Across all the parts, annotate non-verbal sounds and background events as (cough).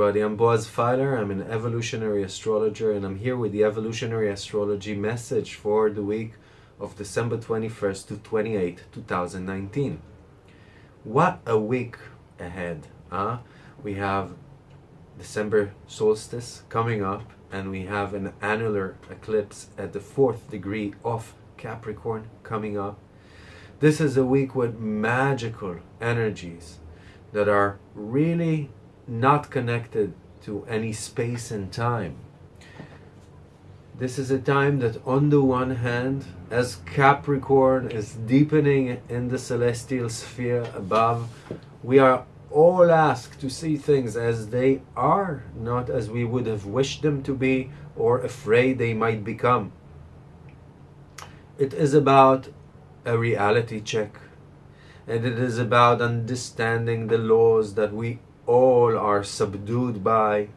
everybody. I'm Boaz Fyler. I'm an evolutionary astrologer, and I'm here with the evolutionary astrology message for the week of December 21st to 28, 2019. What a week ahead, huh? We have December solstice coming up, and we have an annular eclipse at the fourth degree of Capricorn coming up. This is a week with magical energies that are really not connected to any space and time. This is a time that on the one hand, as Capricorn is deepening in the celestial sphere above, we are all asked to see things as they are, not as we would have wished them to be or afraid they might become. It is about a reality check and it is about understanding the laws that we all are subdued by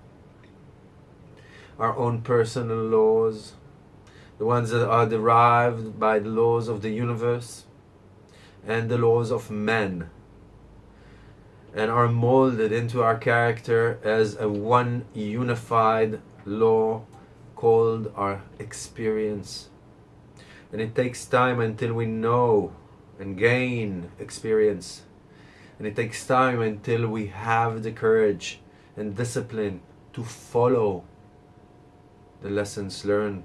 our own personal laws, the ones that are derived by the laws of the universe and the laws of men, and are molded into our character as a one unified law called our experience. And it takes time until we know and gain experience and it takes time until we have the courage and discipline to follow the lessons learned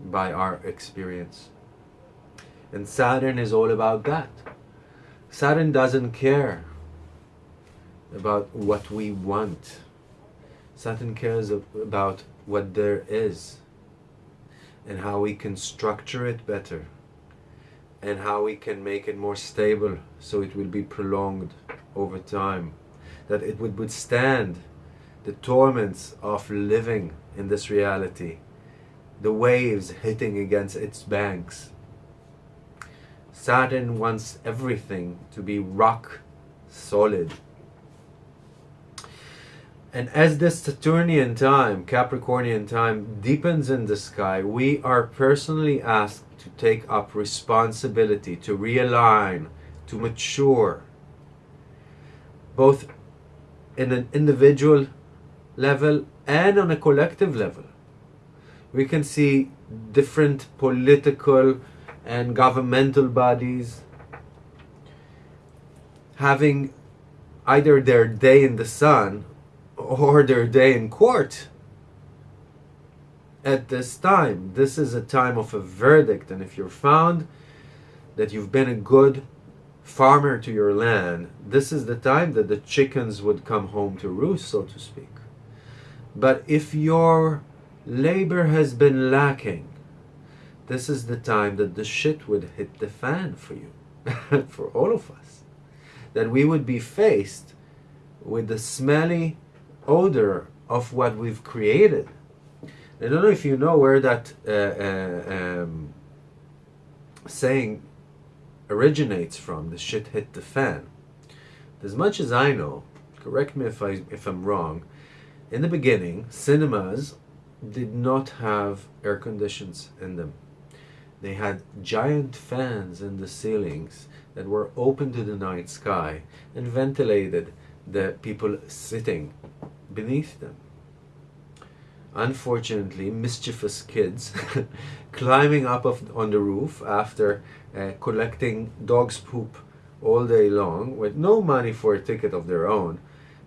by our experience. And Saturn is all about that. Saturn doesn't care about what we want. Saturn cares about what there is and how we can structure it better and how we can make it more stable so it will be prolonged over time. That it would withstand the torments of living in this reality. The waves hitting against its banks. Saturn wants everything to be rock solid and as this Saturnian time, Capricornian time deepens in the sky, we are personally asked to take up responsibility, to realign, to mature, both in an individual level and on a collective level. We can see different political and governmental bodies having either their day in the sun or their day in court at this time. This is a time of a verdict, and if you're found that you've been a good farmer to your land, this is the time that the chickens would come home to roost, so to speak. But if your labor has been lacking, this is the time that the shit would hit the fan for you, (laughs) for all of us. That we would be faced with the smelly odor of what we've created I don't know if you know where that uh, uh, um, saying originates from, the shit hit the fan. As much as I know, correct me if, I, if I'm wrong, in the beginning, cinemas did not have air conditions in them. They had giant fans in the ceilings that were open to the night sky and ventilated the people sitting beneath them. Unfortunately mischievous kids (laughs) climbing up of, on the roof after uh, collecting dog's poop all day long with no money for a ticket of their own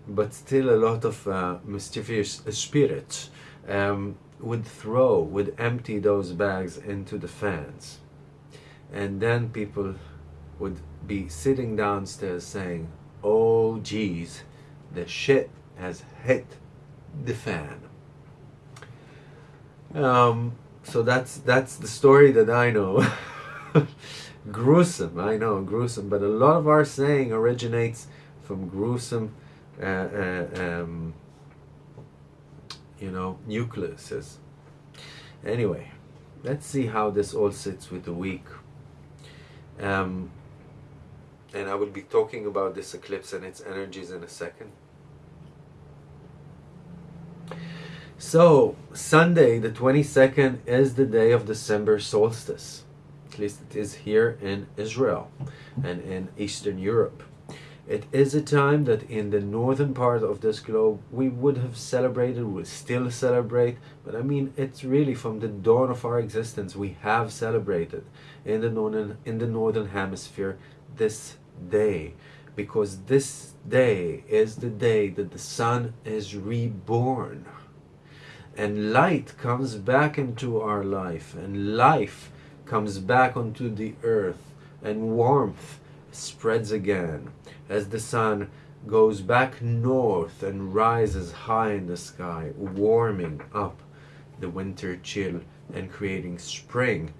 but still a lot of uh, mischievous spirits um, would throw would empty those bags into the fans. And then people would be sitting downstairs saying oh geez the shit has hit the fan um, so that's that's the story that I know. (laughs) gruesome, I know, gruesome. But a lot of our saying originates from gruesome, uh, uh, um, you know, nucleuses. Anyway, let's see how this all sits with the week. Um, and I will be talking about this eclipse and its energies in a second. So, Sunday, the 22nd, is the day of December solstice. At least it is here in Israel and in Eastern Europe. It is a time that in the northern part of this globe we would have celebrated, we still celebrate, but I mean it's really from the dawn of our existence we have celebrated in the northern in the northern hemisphere this day because this day is the day that the sun is reborn and light comes back into our life and life comes back onto the earth and warmth spreads again as the sun goes back north and rises high in the sky, warming up the winter chill and creating spring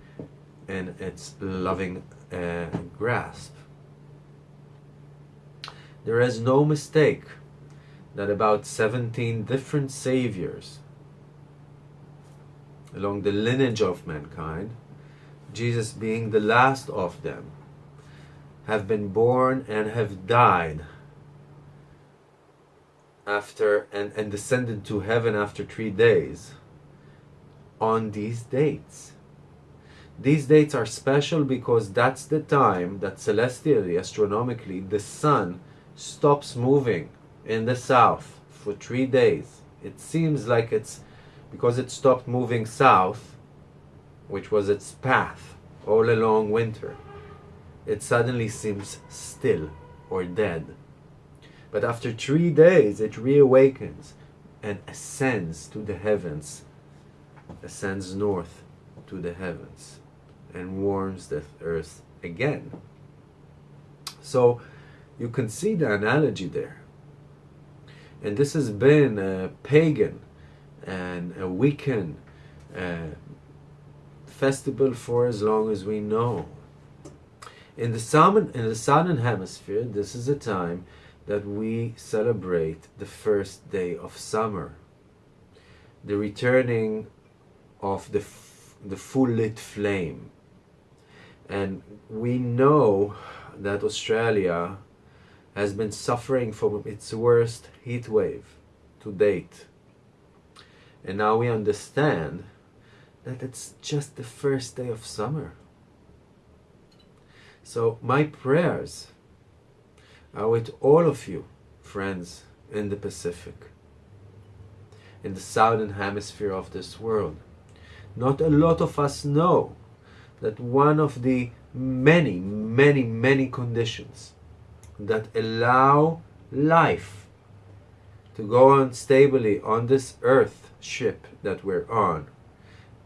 in its loving uh, grasp. There is no mistake that about 17 different saviors along the lineage of mankind, Jesus being the last of them, have been born and have died after and, and descended to heaven after three days on these dates. These dates are special because that's the time that celestially, astronomically, the sun stops moving in the south for three days. It seems like it's because it stopped moving south, which was its path all along winter it suddenly seems still or dead. But after three days, it reawakens and ascends to the heavens, ascends north to the heavens, and warms the earth again. So you can see the analogy there. And this has been a pagan and a Wiccan uh, festival for as long as we know. In the, southern, in the southern hemisphere, this is a time that we celebrate the first day of summer, the returning of the, the full lit flame. And we know that Australia has been suffering from its worst heat wave to date. And now we understand that it's just the first day of summer. So my prayers are with all of you, friends in the Pacific, in the southern hemisphere of this world. Not a lot of us know that one of the many, many, many conditions that allow life to go on stably on this earth ship that we're on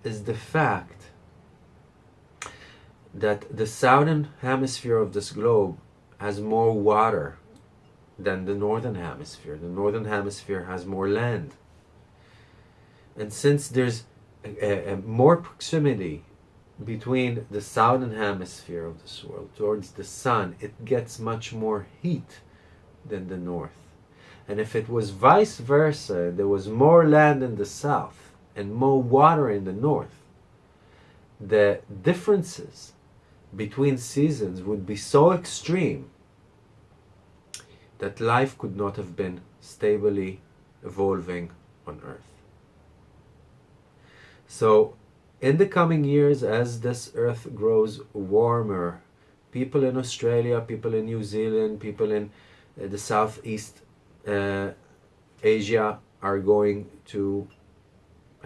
is the fact that the southern hemisphere of this globe has more water than the northern hemisphere. The northern hemisphere has more land. And since there's a, a, more proximity between the southern hemisphere of this world towards the sun, it gets much more heat than the north. And if it was vice versa, there was more land in the south and more water in the north, the differences between seasons would be so extreme that life could not have been stably evolving on Earth. So, in the coming years, as this Earth grows warmer, people in Australia, people in New Zealand, people in uh, the Southeast uh, Asia are going to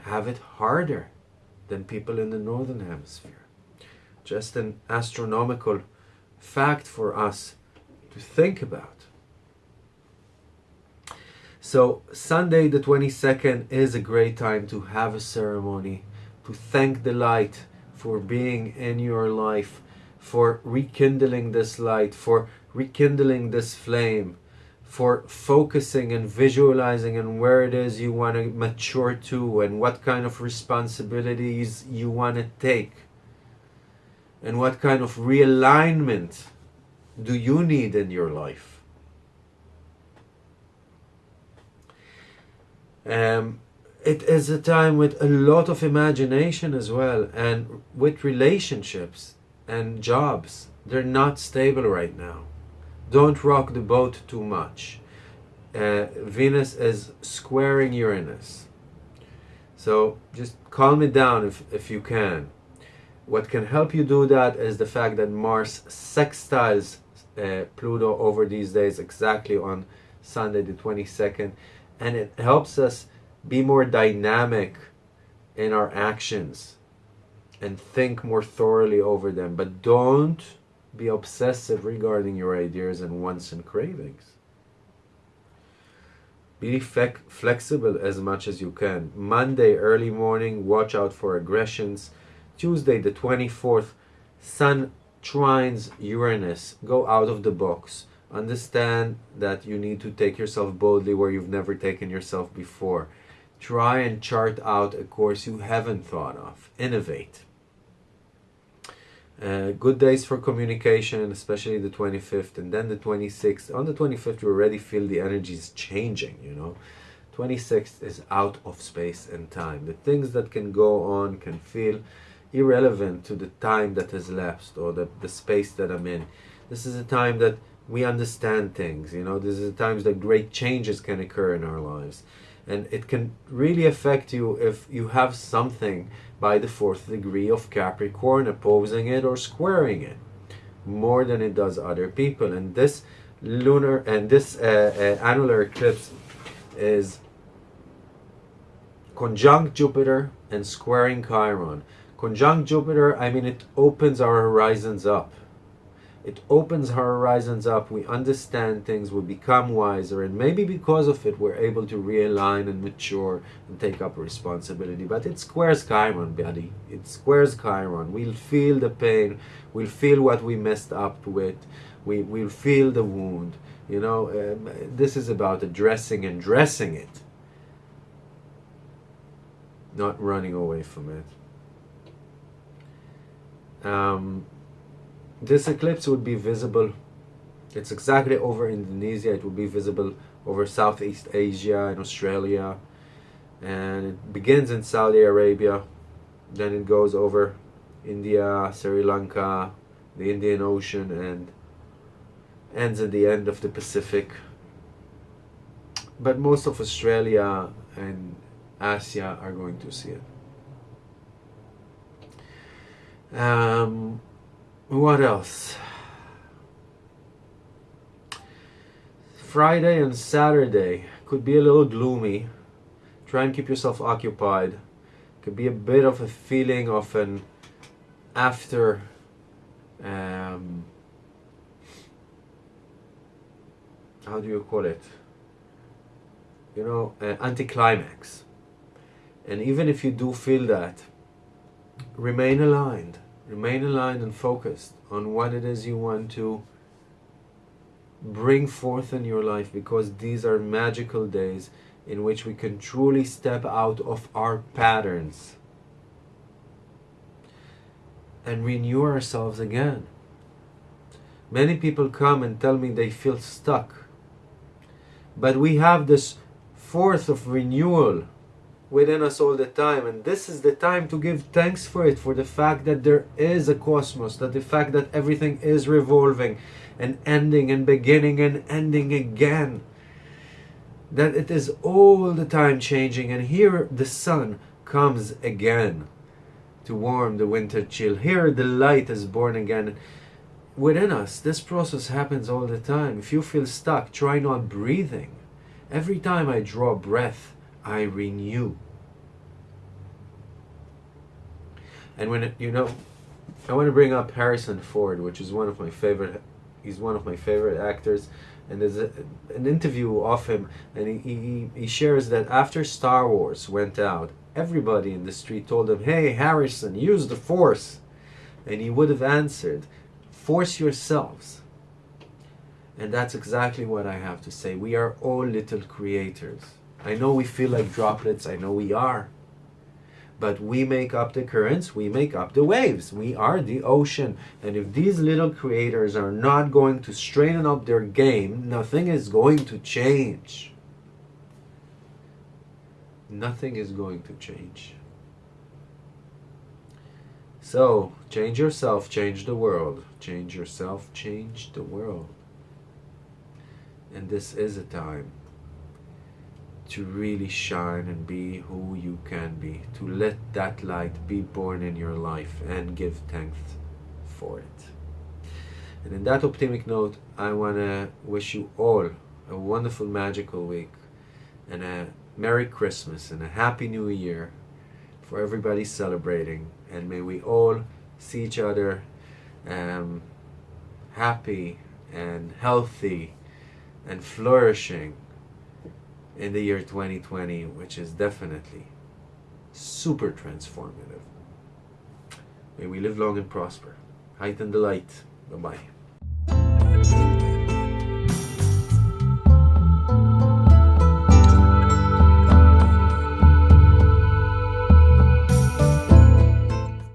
have it harder than people in the Northern Hemisphere just an astronomical fact for us to think about. So Sunday the 22nd is a great time to have a ceremony, to thank the light for being in your life, for rekindling this light, for rekindling this flame, for focusing and visualizing and where it is you want to mature to and what kind of responsibilities you want to take and what kind of realignment do you need in your life? Um, it is a time with a lot of imagination as well and with relationships and jobs. They're not stable right now. Don't rock the boat too much. Uh, Venus is squaring Uranus. So just calm it down if, if you can. What can help you do that is the fact that Mars sextiles uh, Pluto over these days, exactly on Sunday the 22nd, and it helps us be more dynamic in our actions and think more thoroughly over them. But don't be obsessive regarding your ideas and wants and cravings. Be flexible as much as you can. Monday, early morning, watch out for aggressions. Tuesday, the 24th, Sun trines Uranus. Go out of the box. Understand that you need to take yourself boldly where you've never taken yourself before. Try and chart out a course you haven't thought of. Innovate. Uh, good days for communication, especially the 25th and then the 26th. On the 25th, you already feel the energy is changing, you know. 26th is out of space and time. The things that can go on can feel irrelevant to the time that has lapsed or the, the space that I'm in. This is a time that we understand things, you know. This is a time that great changes can occur in our lives. And it can really affect you if you have something by the fourth degree of Capricorn opposing it or squaring it more than it does other people. And this lunar and this uh, uh, annular eclipse is conjunct Jupiter and squaring Chiron. Conjunct Jupiter, I mean, it opens our horizons up it opens our horizons up, we understand things, we become wiser, and maybe because of it we're able to realign and mature and take up responsibility. But it squares Chiron, buddy. It squares Chiron. We'll feel the pain, we'll feel what we messed up with, we, we'll feel the wound. You know, um, this is about addressing and dressing it, not running away from it. Um, this eclipse would be visible it's exactly over Indonesia it will be visible over Southeast Asia and Australia. And it begins in Saudi Arabia then it goes over India, Sri Lanka, the Indian Ocean and ends at the end of the Pacific. But most of Australia and Asia are going to see it. Um, what else? Friday and Saturday could be a little gloomy. Try and keep yourself occupied. Could be a bit of a feeling of an after um, how do you call it? You know, an anticlimax. And even if you do feel that, remain aligned Remain aligned and focused on what it is you want to bring forth in your life because these are magical days in which we can truly step out of our patterns and renew ourselves again. Many people come and tell me they feel stuck. But we have this force of renewal within us all the time. And this is the time to give thanks for it for the fact that there is a cosmos that the fact that everything is revolving and ending and beginning and ending again that it is all the time changing. And here the sun comes again to warm the winter chill. Here the light is born again. Within us this process happens all the time. If you feel stuck try not breathing. Every time i draw breath I renew. And when it, you know, I want to bring up Harrison Ford, which is one of my favorite. He's one of my favorite actors, and there's a, an interview of him, and he, he he shares that after Star Wars went out, everybody in the street told him, "Hey, Harrison, use the Force," and he would have answered, "Force yourselves." And that's exactly what I have to say. We are all little creators. I know we feel like droplets, I know we are. But we make up the currents, we make up the waves. We are the ocean. And if these little creators are not going to straighten up their game, nothing is going to change. Nothing is going to change. So, change yourself, change the world. Change yourself, change the world. And this is a time to really shine and be who you can be, to let that light be born in your life and give thanks for it. And in that optimistic note, I want to wish you all a wonderful, magical week and a Merry Christmas and a Happy New Year for everybody celebrating. And may we all see each other um, happy and healthy and flourishing in the year 2020, which is definitely super transformative. May we live long and prosper. Heighten the light. Bye bye.